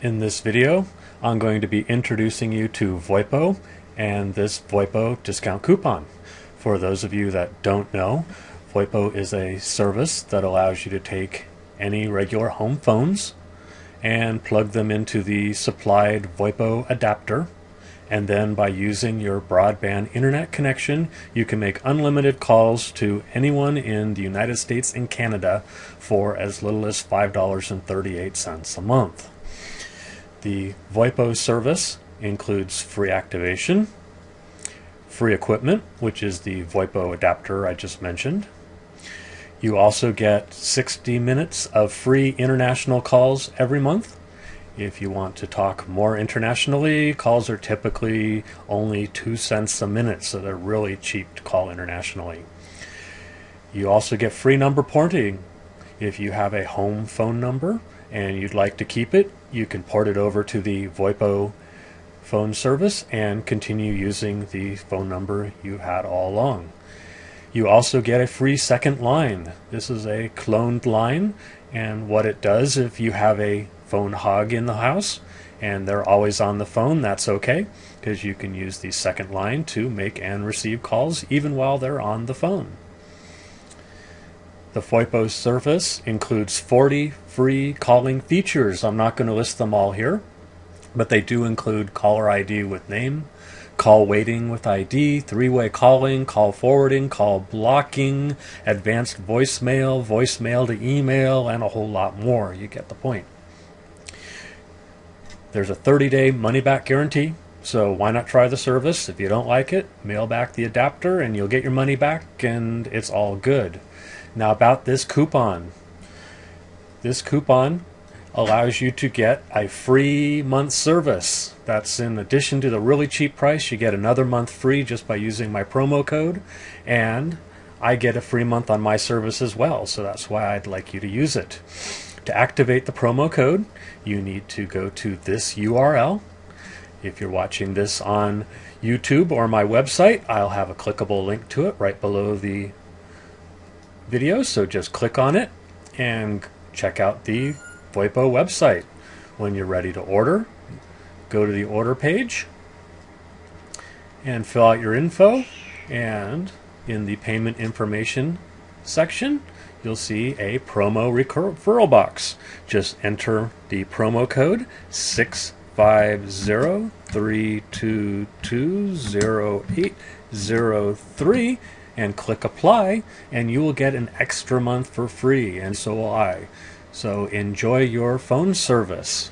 In this video, I'm going to be introducing you to VoIPO and this VoIPO discount coupon. For those of you that don't know, VoIPO is a service that allows you to take any regular home phones and plug them into the supplied VoIPO adapter and then by using your broadband internet connection you can make unlimited calls to anyone in the United States and Canada for as little as $5.38 a month. The VoIPO service includes free activation, free equipment, which is the VoIPO adapter I just mentioned. You also get 60 minutes of free international calls every month. If you want to talk more internationally, calls are typically only 2 cents a minute, so they're really cheap to call internationally. You also get free number porting. If you have a home phone number, and you'd like to keep it, you can port it over to the VoIPO phone service and continue using the phone number you had all along. You also get a free second line. This is a cloned line, and what it does if you have a phone hog in the house and they're always on the phone, that's okay because you can use the second line to make and receive calls even while they're on the phone. The VoIPO service includes 40 free calling features. I'm not going to list them all here, but they do include caller ID with name, call waiting with ID, three-way calling, call forwarding, call blocking, advanced voicemail, voicemail to email, and a whole lot more. You get the point. There's a 30-day money-back guarantee, so why not try the service? If you don't like it, mail back the adapter and you'll get your money back and it's all good. Now about this coupon. This coupon allows you to get a free month service. That's in addition to the really cheap price, you get another month free just by using my promo code and I get a free month on my service as well, so that's why I'd like you to use it. To activate the promo code, you need to go to this URL. If you're watching this on YouTube or my website, I'll have a clickable link to it right below the video, so just click on it and check out the Website. When you're ready to order, go to the order page and fill out your info and in the payment information section you'll see a promo referral box. Just enter the promo code 650-322-0803 and click apply and you will get an extra month for free and so will I. So enjoy your phone service.